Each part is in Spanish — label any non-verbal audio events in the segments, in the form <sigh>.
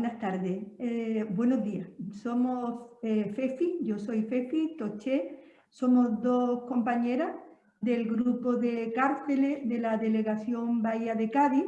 buenas tardes. Eh, buenos días. Somos eh, Fefi, yo soy Fefi, Toché, somos dos compañeras del grupo de cárceles de la Delegación Bahía de Cádiz.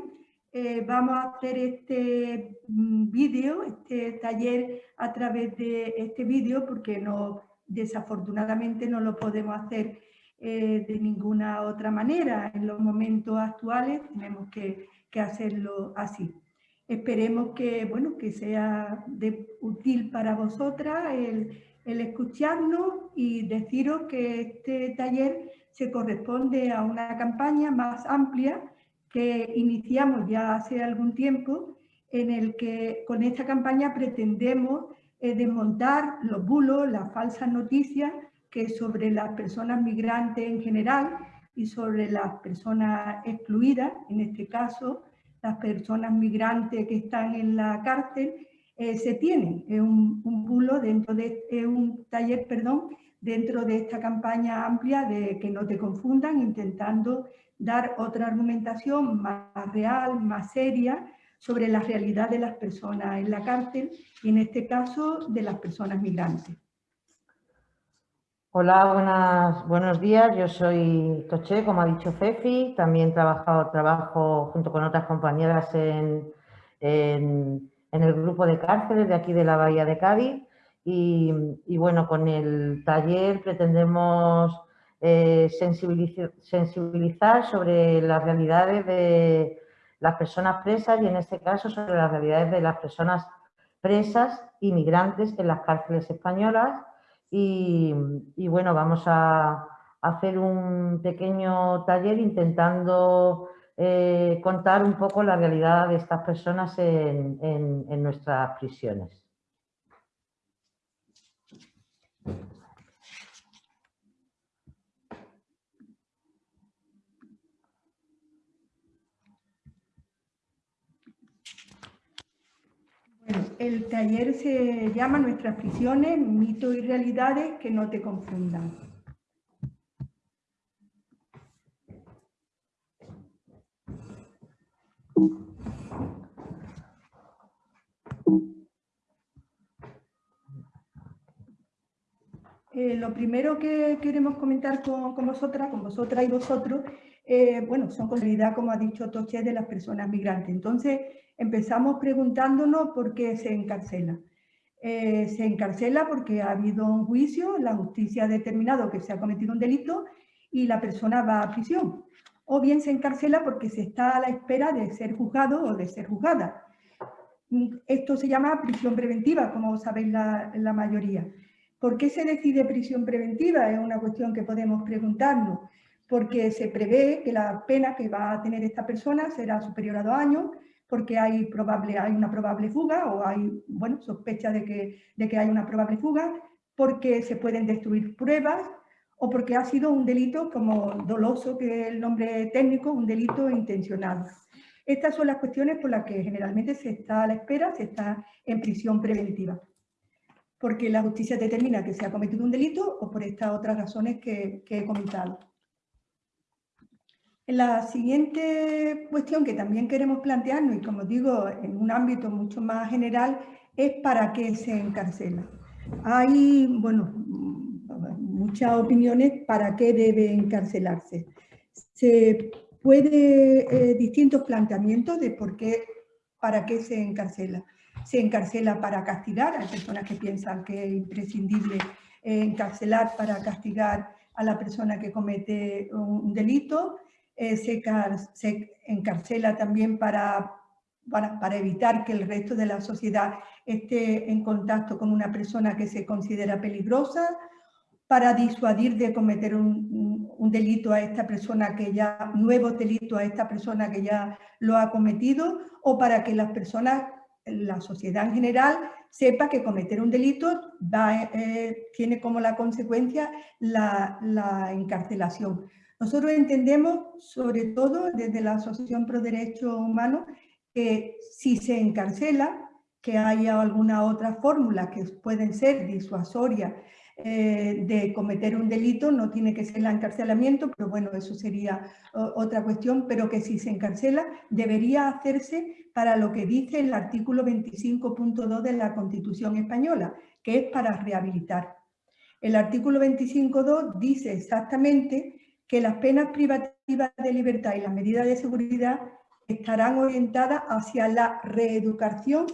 Eh, vamos a hacer este mm, vídeo, este taller a través de este vídeo porque no, desafortunadamente no lo podemos hacer de ninguna otra manera. En los momentos actuales tenemos que hacerlo así. Esperemos que, bueno, que sea de, útil para vosotras el, escucharnos y deciros que este taller se corresponde a una campaña más amplia que iniciamos ya hace algún tiempo, en el que con esta campaña pretendemos eh, desmontar los bulos, las falsas noticias que sobre las personas migrantes en general y sobre las personas excluidas, en este caso, las personas migrantes que están en la cárcel, eh, se tienen. Es un, bulo dentro de, un taller, perdón, dentro de esta campaña amplia de que no te confundan, intentando dar otra argumentación más real, más seria, sobre la realidad de las personas en la cárcel y en este caso de las personas migrantes. Hola, buenas, buenos días. Yo soy Toche, como ha dicho Fefi. También trabajo, trabajo junto con otras compañeras en, el grupo de cárceles de aquí de la Bahía de Cádiz. Y, bueno, con el taller pretendemos eh, sensibilizar sobre las realidades de las personas presas y en este caso sobre las realidades de las personas presas inmigrantes en las cárceles españolas y, bueno, vamos a hacer un pequeño taller intentando eh, contar un poco la realidad de estas personas en nuestras prisiones. El taller se llama Nuestras prisiones, mitos y realidades que no te confundan. Eh, lo primero que queremos comentar con, vosotras, con vosotras y vosotros, eh, bueno, son con realidad, como ha dicho Toche, de las personas migrantes. Entonces, empezamos preguntándonos por qué se encarcela. Eh, se encarcela porque ha habido un juicio, la justicia ha determinado que se ha cometido un delito y la persona va a prisión. O bien se encarcela porque se está a la espera de ser juzgado o de ser juzgada. Esto se llama prisión preventiva, como sabéis la, la mayoría. ¿Por qué se decide prisión preventiva? Es una cuestión que podemos preguntarnos. Porque se prevé que la pena que va a tener esta persona será superior a dos años, porque hay, probable, hay una probable fuga o hay bueno, sospecha de que, de que hay una probable fuga, porque se pueden destruir pruebas o porque ha sido un delito como doloso, que es el nombre técnico, un delito intencionado. Estas son las cuestiones por las que generalmente se está a la espera, se está en prisión preventiva. Porque la justicia determina que se ha cometido un delito o por estas otras razones que, que he comentado. La siguiente cuestión que también queremos plantearnos, y como digo, en un ámbito mucho más general, es para qué se encarcela. Hay, bueno, muchas opiniones para qué debe encarcelarse. Se puede, eh, distintos planteamientos de por qué, para qué se encarcela. Se encarcela para castigar, hay personas que piensan que es imprescindible encarcelar para castigar a la persona que comete un delito, eh, se, encarcela también para, para, evitar que el resto de la sociedad esté en contacto con una persona que se considera peligrosa, para disuadir de cometer un, un, delito a esta persona que ya, nuevo delito a esta persona que ya lo ha cometido, o para que las personas, la sociedad en general, sepa que cometer un delito eh, tiene como la consecuencia la encarcelación. Nosotros entendemos, sobre todo desde la Asociación Pro Derechos Humanos, que si se encarcela, que haya alguna otra fórmula que pueden ser disuasoria eh, de cometer un delito, no tiene que ser el encarcelamiento, pero bueno, eso sería otra cuestión, pero que si se encarcela debería hacerse para lo que dice el artículo 25.2 de la Constitución Española, que es para rehabilitar. El artículo 25.2 dice exactamente que las penas privativas de libertad y las medidas de seguridad estarán orientadas hacia la reeducación,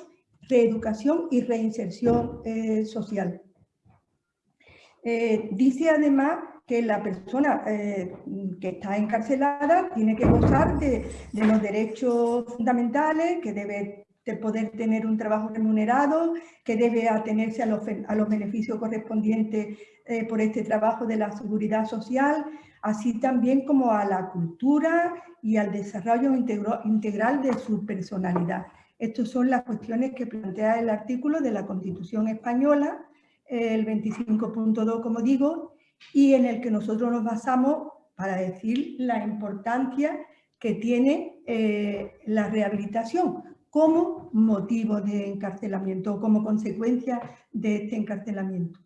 reeducación y reinserción eh, social. Eh, dice además que la persona eh, que está encarcelada tiene que gozar de, los derechos fundamentales, que debe de poder tener un trabajo remunerado, que debe atenerse a los, a los beneficios correspondientes por este trabajo de la seguridad social, así también como a la cultura y al desarrollo integral de su personalidad. Estas son las cuestiones que plantea el artículo de la Constitución Española, el 25.2, como digo, y en el que nosotros nos basamos para decir la importancia que tiene eh, la rehabilitación como motivo de encarcelamiento o como consecuencia de este encarcelamiento.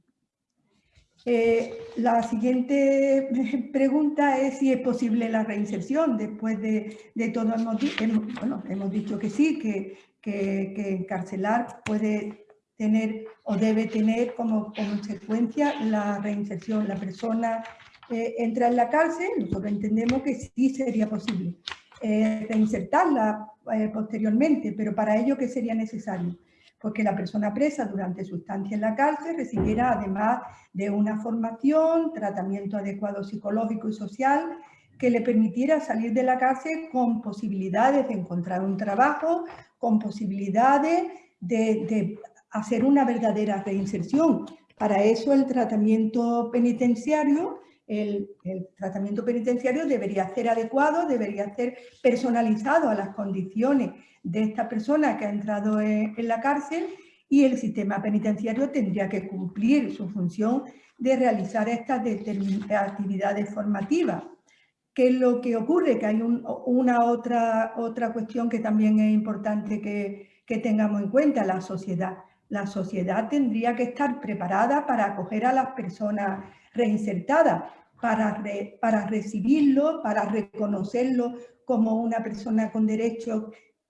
Eh, la siguiente <laughs> pregunta es si es posible la reinserción. Después de, todo, hemos, bueno, hemos dicho que sí, que, que, encarcelar puede tener o debe tener como consecuencia la reinserción. La persona eh, entra en la cárcel, nosotros entendemos que sí sería posible eh, reinsertarla posteriormente, pero para ello, ¿qué sería necesario? porque la persona presa durante su estancia en la cárcel recibiera además de una formación, tratamiento adecuado psicológico y social que le permitiera salir de la cárcel con posibilidades de encontrar un trabajo, con posibilidades de, hacer una verdadera reinserción. Para eso el tratamiento penitenciario el, tratamiento penitenciario debería ser adecuado, debería ser personalizado a las condiciones de esta persona que ha entrado en, la cárcel y el sistema penitenciario tendría que cumplir su función de realizar estas actividades formativas. ¿Qué es lo que ocurre? Que hay una otra, otra cuestión que también es importante que, que tengamos en cuenta, la sociedad. La sociedad tendría que estar preparada para acoger a las personas reinsertadas, para, para recibirlo, para reconocerlo como una persona con derechos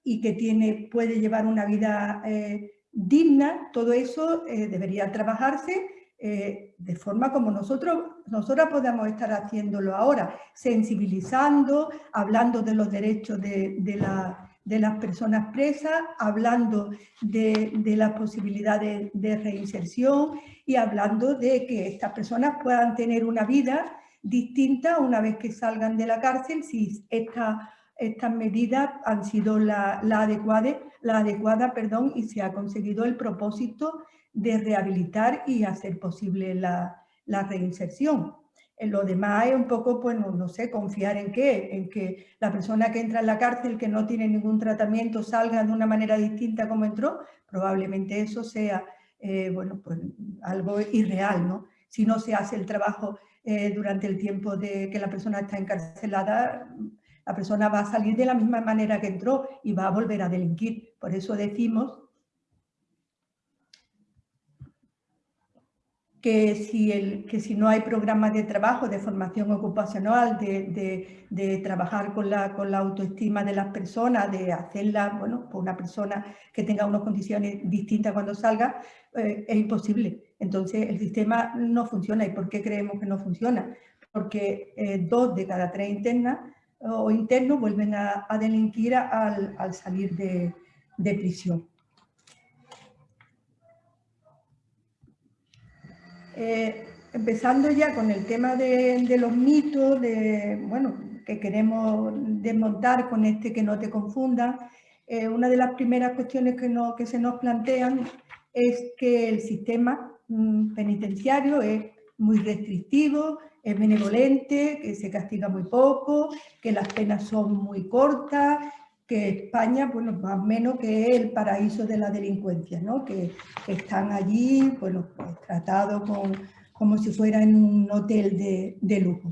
y que tiene, puede llevar una vida eh, digna, todo eso eh, debería trabajarse eh, de forma como nosotros, nosotras podemos estar haciéndolo ahora, sensibilizando, hablando de los derechos de, de, las personas presas, hablando de, de las posibilidades de reinserción y hablando de que estas personas puedan tener una vida distinta una vez que salgan de la cárcel si esta estas medidas han sido la, adecuada, la adecuada perdón, y se ha conseguido el propósito de rehabilitar y hacer posible la, reinserción. En lo demás es un poco, pues no, sé, confiar en qué, en que la persona que entra en la cárcel, que no tiene ningún tratamiento, salga de una manera distinta como entró, probablemente eso sea, eh, bueno, pues algo irreal, ¿no? Si no se hace el trabajo eh, durante el tiempo de que la persona está encarcelada, la persona va a salir de la misma manera que entró y va a volver a delinquir. Por eso decimos que si, el, que si no hay programas de trabajo, de formación ocupacional, de, trabajar con la, con la, autoestima de las personas, de hacerla, bueno, por una persona que tenga unas condiciones distintas cuando salga, eh, es imposible. Entonces el sistema no funciona. ¿Y por qué creemos que no funciona? Porque eh, dos de cada tres internas o internos vuelven a, delinquir al, salir de, prisión. Eh, empezando ya con el tema de, los mitos, de, bueno, que queremos desmontar con este que no te confunda, eh, una de las primeras cuestiones que, no, que se nos plantean es que el sistema penitenciario es muy restrictivo, es benevolente, que se castiga muy poco, que las penas son muy cortas, que España, bueno, más o menos que es el paraíso de la delincuencia, ¿no? que, están allí, bueno, pues, tratados como si fuera en un hotel de, lujo.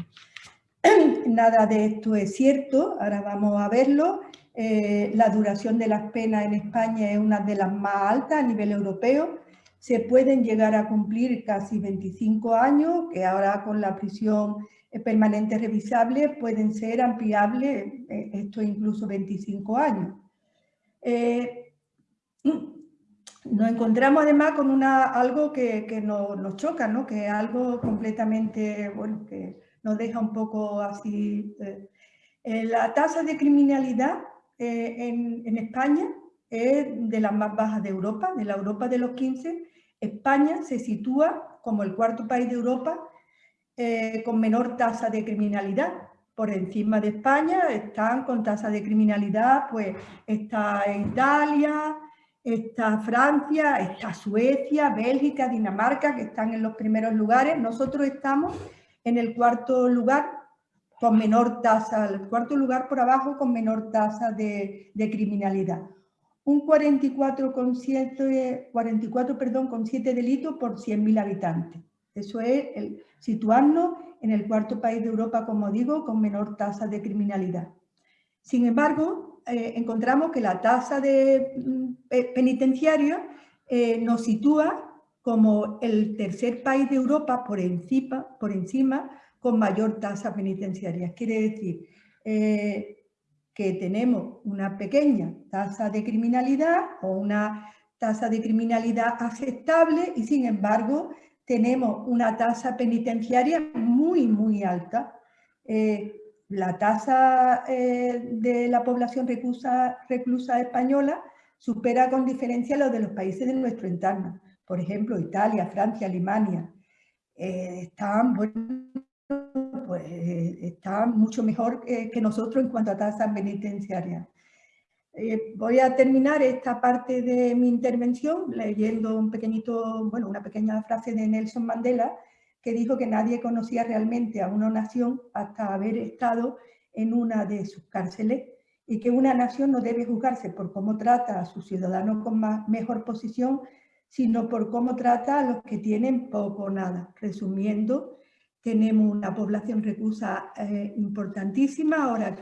<clears throat> Nada de esto es cierto, ahora vamos a verlo. Eh, la duración de las penas en España es una de las más altas a nivel europeo. Se pueden llegar a cumplir casi 25 años, que ahora con la prisión permanente revisable pueden ser ampliables, eh, esto incluso 25 años. Eh, nos encontramos además con una, algo que, que nos, choca, ¿no? que es algo completamente, bueno, que nos deja un poco así. Eh, la tasa de criminalidad en, en España es de las más bajas de Europa, de la Europa de los 15. España se sitúa como el cuarto país de Europa eh, con menor tasa de criminalidad. Por encima de España están con tasa de criminalidad, pues está Italia, está Francia, está Suecia, Bélgica, Dinamarca, que están en los primeros lugares. Nosotros estamos en el cuarto lugar con menor tasa, el cuarto lugar por abajo con menor tasa de, criminalidad. Un 44,7 44, perdón, con 7 delitos por 100.000 habitantes. Eso es el, situarnos en el cuarto país de Europa, como digo, con menor tasa de criminalidad. Sin embargo, eh, encontramos que la tasa de mm, penitenciaria eh, nos sitúa como el tercer país de Europa por encima, por encima con mayor tasa penitenciaria. Quiere decir eh, que tenemos una pequeña tasa de criminalidad o una tasa de criminalidad aceptable y sin embargo tenemos una tasa penitenciaria muy, muy alta. Eh, la tasa eh, de la población reclusa, reclusa, española supera con diferencia lo de los países de nuestro entorno. Por ejemplo, Italia, Francia, Alemania. Eh, están, pues, están mucho mejor que nosotros en cuanto a tasa penitenciaria. Eh, voy a terminar esta parte de mi intervención leyendo un pequeñito, bueno, una pequeña frase de Nelson Mandela que dijo que nadie conocía realmente a una nación hasta haber estado en una de sus cárceles y que una nación no debe juzgarse por cómo trata a sus ciudadanos con mejor posición, sino por cómo trata a los que tienen poco o nada. Resumiendo, tenemos una población reclusa eh, importantísima, ahora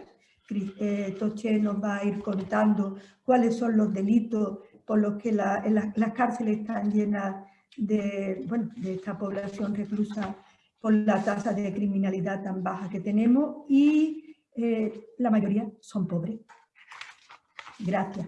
eh, Toche nos va a ir contando cuáles son los delitos por los que las cárceles están llenas de, bueno, de esta población reclusa por la tasa de criminalidad tan baja que tenemos y eh, la mayoría son pobres. Gracias.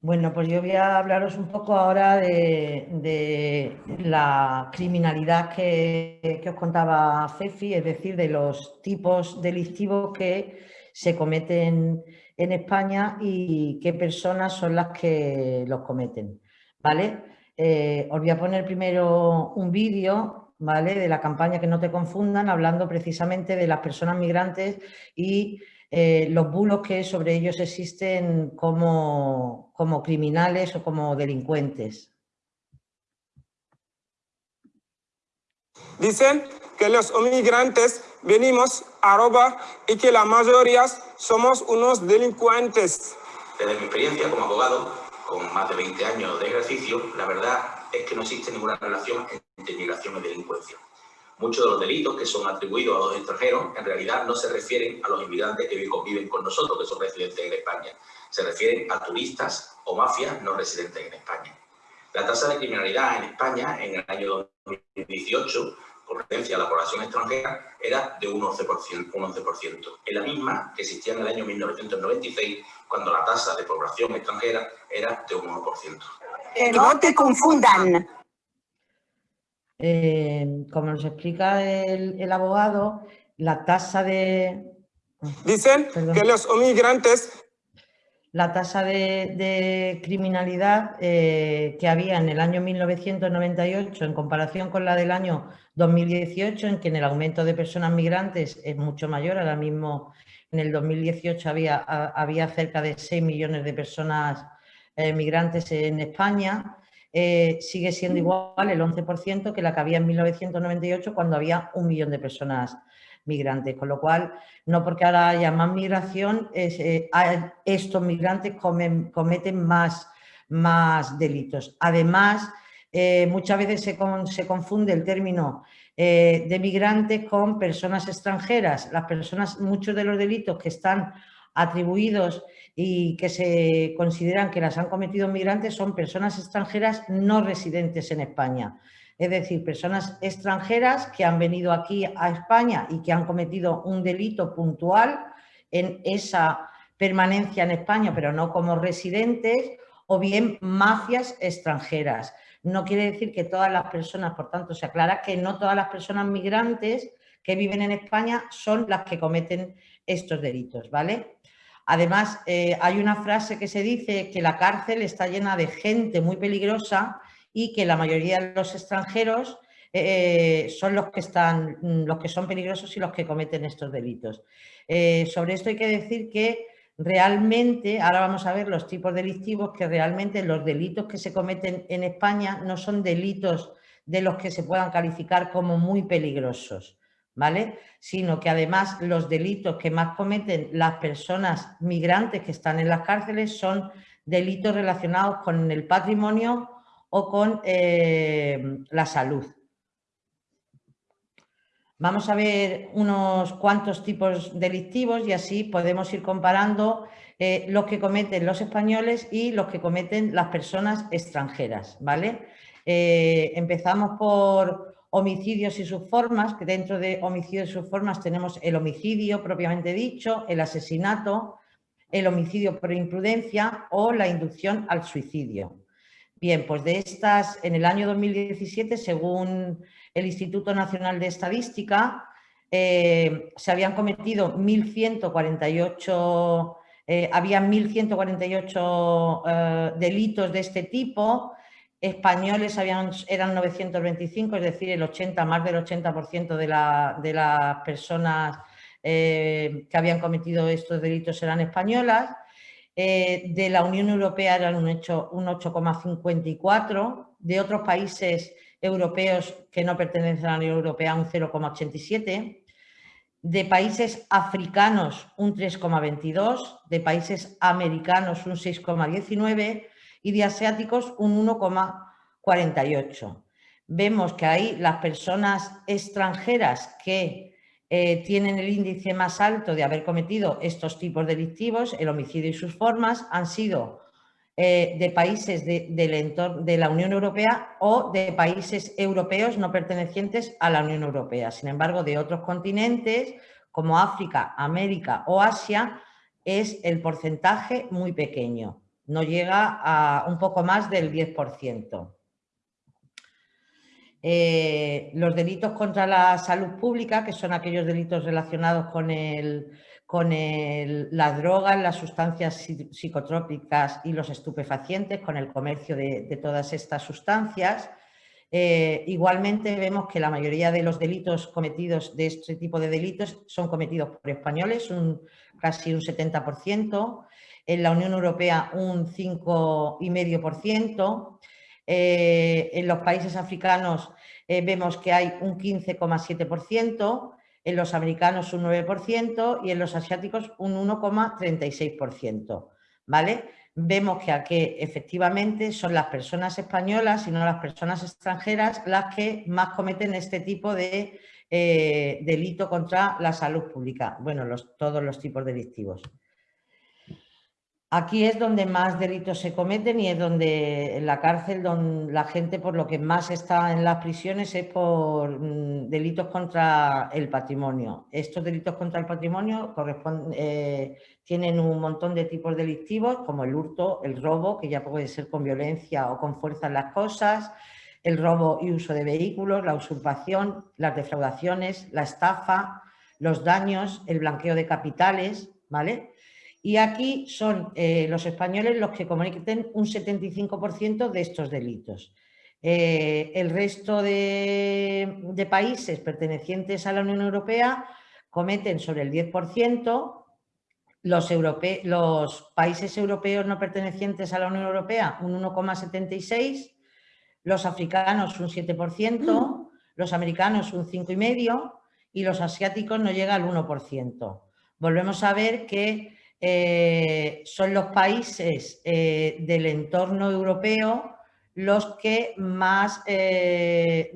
Bueno, pues yo voy a hablaros un poco ahora de, la criminalidad que, os contaba Cefi, es decir, de los tipos delictivos que se cometen en España y qué personas son las que los cometen. ¿vale? Eh, os voy a poner primero un vídeo ¿vale? de la campaña Que no te confundan, hablando precisamente de las personas migrantes y eh, los bulos que sobre ellos existen como, como criminales o como delincuentes. Dicen que los inmigrantes venimos a robar y que la mayoría somos unos delincuentes. Desde mi experiencia como abogado, con más de 20 años de ejercicio, la verdad es que no existe ninguna relación entre inmigración y delincuencia. Muchos de los delitos que son atribuidos a los extranjeros en realidad no se refieren a los inmigrantes que conviven con nosotros, que son residentes en España. Se refieren a turistas o mafias no residentes en España. La tasa de criminalidad en España en el año 2018, con referencia a la población extranjera, era de un 11%, un 11%. Es la misma que existía en el año 1996, cuando la tasa de población extranjera era de un 1%. Que no te confundan. Eh, como nos explica el, abogado, la tasa de... Dicen que los inmigrantes... La tasa de, criminalidad eh, que había en el año 1998 en comparación con la del año 2018, en que en el aumento de personas migrantes es mucho mayor, ahora mismo en el 2018 había, había cerca de 6 millones de personas eh, migrantes en España, eh, sigue siendo igual el 11% que la que había en 1998 cuando había un millón de personas migrantes, con lo cual, no porque ahora haya más migración, eh, estos migrantes cometen más, más delitos. Además, eh, muchas veces se, se, confunde el término de migrantes con personas extranjeras. Las personas, muchos de los delitos que están atribuidos y que se consideran que las han cometido migrantes son personas extranjeras no residentes en España. Es decir, personas extranjeras que han venido aquí a España y que han cometido un delito puntual en esa permanencia en España, pero no como residentes, o bien mafias extranjeras. No quiere decir que todas las personas, por tanto, se aclara que no todas las personas migrantes que viven en España son las que cometen estos delitos, ¿vale? Además, eh, hay una frase que se dice que la cárcel está llena de gente muy peligrosa y que la mayoría de los extranjeros eh, son los que, están, los que son peligrosos y los que cometen estos delitos. Eh, sobre esto hay que decir que realmente, ahora vamos a ver los tipos delictivos, que realmente los delitos que se cometen en España no son delitos de los que se puedan calificar como muy peligrosos, ¿vale? Sino que además los delitos que más cometen las personas migrantes que están en las cárceles son delitos relacionados con el patrimonio o con eh, la salud. Vamos a ver unos cuantos tipos delictivos y así podemos ir comparando eh, los que cometen los españoles y los que cometen las personas extranjeras, ¿vale? Eh, empezamos por homicidios y sus formas, que dentro de homicidios y sus formas tenemos el homicidio propiamente dicho, el asesinato, el homicidio por imprudencia o la inducción al suicidio. Bien, pues de estas, en el año 2017, según el Instituto Nacional de Estadística, eh, se habían cometido 1.148, eh, había 1.148 eh, delitos de este tipo, españoles eran 925, es decir, el 80, más del 80% de, la, de, las personas que habían cometido estos delitos eran españolas, de la Unión Europea eran un 8,54, de otros países europeos que no pertenecen a la Unión Europea un 0,87, de países africanos un 3,22, de países americanos un 6,19 y de asiáticos un 1,48. Vemos que ahí las personas extranjeras que eh, tienen el índice más alto de haber cometido estos tipos delictivos, el homicidio y sus formas, han sido eh, de países de la Unión Europea o de países europeos no pertenecientes a la Unión Europea. Sin embargo, de otros continentes como África, América o Asia, es el porcentaje muy pequeño, no llega a un poco más del 10%. Eh, los delitos contra la salud pública, que son aquellos delitos relacionados con el, con las drogas, las sustancias psicotrópicas y los estupefacientes, con el comercio de, todas estas sustancias. Eh, igualmente vemos que la mayoría de los delitos cometidos de este tipo de delitos son cometidos por españoles, casi un 70%, en la Unión Europea un 5,5%, eh, en los países africanos eh, vemos que hay un 15,7%, en los americanos un 9% y en los asiáticos un 1,36%. ¿vale? Vemos que aquí efectivamente son las personas españolas y no las personas extranjeras las que más cometen este tipo de eh, delito contra la salud pública. Bueno, todos los tipos delictivos. Aquí es donde más delitos se cometen y es donde en la cárcel donde la gente por lo que más está en las prisiones es por mm, delitos contra el patrimonio. Estos delitos contra el patrimonio eh, tienen un montón de tipos delictivos como el hurto, el robo, que ya puede ser con violencia o con fuerza en las cosas, el robo y uso de vehículos, la usurpación, las defraudaciones, la estafa, los daños, el blanqueo de capitales, ¿vale? Y aquí son eh, los españoles los que cometen un 75% de estos delitos. Eh, el resto de, países pertenecientes a la Unión Europea cometen sobre el 10%, los, los países europeos no pertenecientes a la Unión Europea un 1,76%, los africanos un 7%, los americanos un 5,5% y los asiáticos no llega al 1%. Volvemos a ver que eh, son los países eh, del entorno europeo los que más eh,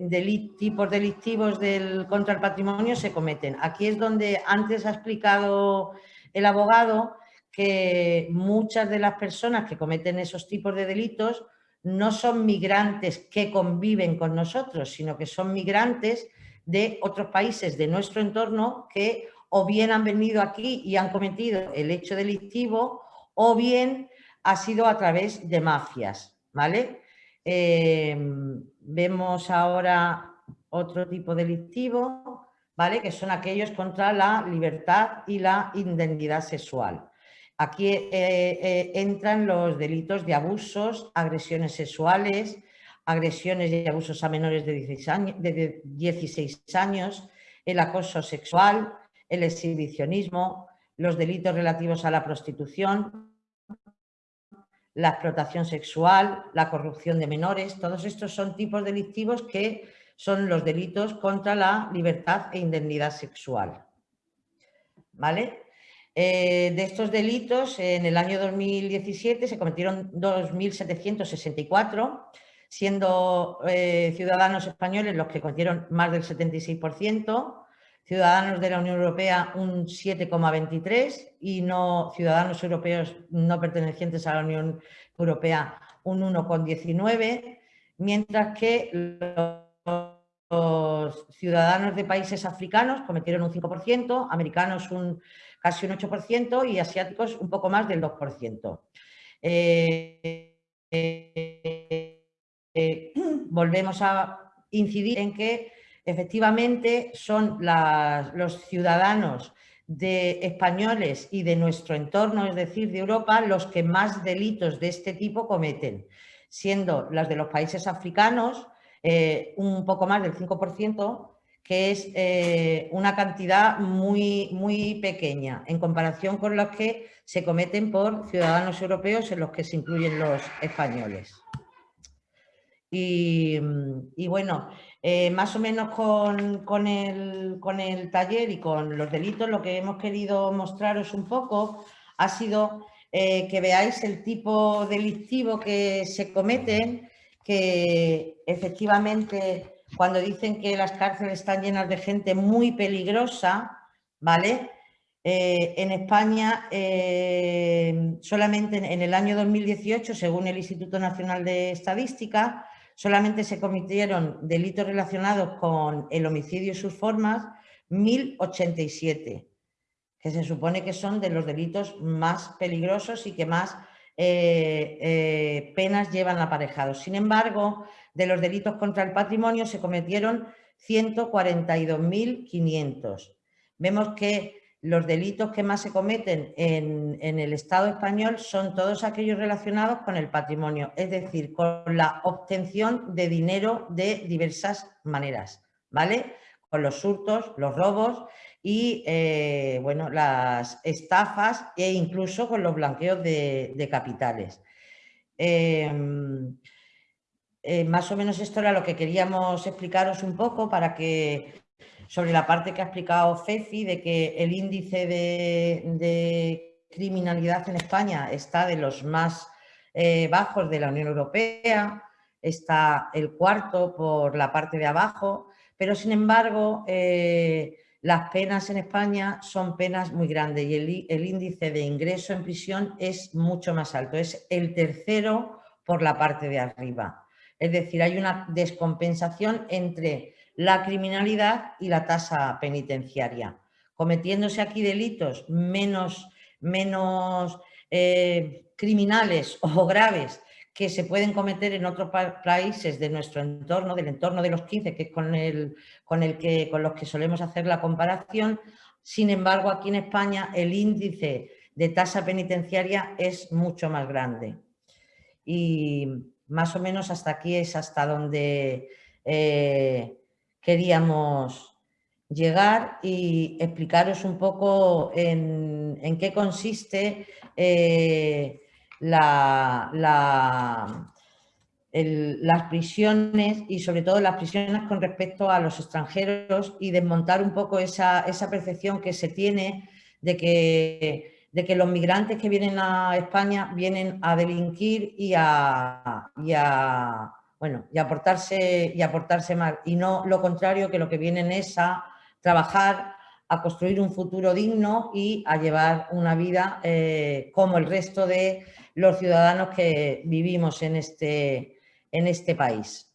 tipos delictivos del, contra el patrimonio se cometen. Aquí es donde antes ha explicado el abogado que muchas de las personas que cometen esos tipos de delitos no son migrantes que conviven con nosotros, sino que son migrantes de otros países de nuestro entorno que o bien han venido aquí y han cometido el hecho delictivo o bien ha sido a través de mafias, ¿vale? Em, vemos ahora otro tipo delictivo, ¿vale? Que son aquellos contra la libertad y la indemnidad sexual. Aquí eh, eh, entran los delitos de abusos, agresiones sexuales, agresiones y abusos a menores de 16 años, de 16 años el acoso sexual, el exhibicionismo, los delitos relativos a la prostitución, la explotación sexual, la corrupción de menores, todos estos son tipos delictivos que son los delitos contra la libertad e indemnidad sexual. ¿Vale? Eh, de estos delitos, en el año 2017 se cometieron 2.764, siendo eh, ciudadanos españoles los que cometieron más del 76%, ciudadanos de la Unión Europea un 7,23% y no ciudadanos europeos no pertenecientes a la Unión Europea un 1,19%, mientras que los ciudadanos de países africanos cometieron un 5%, americanos un casi un 8% y asiáticos un poco más del 2%. Eh, eh, eh, <clears throat> volvemos a incidir en que efectivamente son los ciudadanos de españoles y de nuestro entorno, es decir, de Europa, los que más delitos de este tipo cometen, siendo las de los países africanos eh, un poco más del 5%, que es eh, una cantidad muy, muy pequeña en comparación con los que se cometen por ciudadanos europeos en los que se incluyen los españoles. Y, bueno, eh, más o menos con, el, con, el, taller y con los delitos lo que hemos querido mostraros un poco ha sido eh, que veáis el tipo delictivo que se cometen, que efectivamente cuando dicen que las cárceles están llenas de gente muy peligrosa, ¿vale? Eh, en España, solamente en el año 2018, según el Instituto Nacional de Estadística, solamente se cometieron delitos relacionados con el homicidio y sus formas 1087, que se supone que son de los delitos más peligrosos y que más eh, eh, penas llevan aparejados. Sin embargo, de los delitos contra el patrimonio se cometieron 142.500. Vemos que los delitos que más se cometen en, el Estado español son todos aquellos relacionados con el patrimonio, es decir, con la obtención de dinero de diversas maneras, ¿vale? Con los hurtos, los robos y, eh, bueno, las estafas e incluso con los blanqueos de, capitales. Em, eh, más o menos esto era lo que queríamos explicaros un poco para que sobre la parte que ha explicado Fefi de que el índice de, criminalidad en España está de los más eh, bajos de la Unión Europea, está el cuarto por la parte de abajo, pero sin embargo eh, las penas en España son penas muy grandes y el, el, índice de ingreso en prisión es mucho más alto, es el tercero por la parte de arriba. Es decir, hay una descompensación entre la criminalidad y la tasa penitenciaria. Cometiéndose aquí delitos menos, menos eh, criminales <laughs> o graves que se pueden cometer en otros países de nuestro entorno, del entorno de los 15, que es con, el, con, el que, con los que solemos hacer la comparación. Sin embargo, aquí en España el índice de tasa penitenciaria es mucho más grande. Y más o menos hasta aquí es hasta donde eh, queríamos llegar y explicaros un poco en, qué consiste eh, la, las prisiones y sobre todo las prisiones con respecto a los extranjeros y desmontar un poco esa, percepción que se tiene de que, de que, los migrantes que vienen a España vienen a delinquir y a bueno, y aportarse, y aportarse mal. Y no lo contrario, que lo que vienen es a trabajar, a construir un futuro digno y a llevar una vida eh, como el resto de los ciudadanos que vivimos en este, en este país.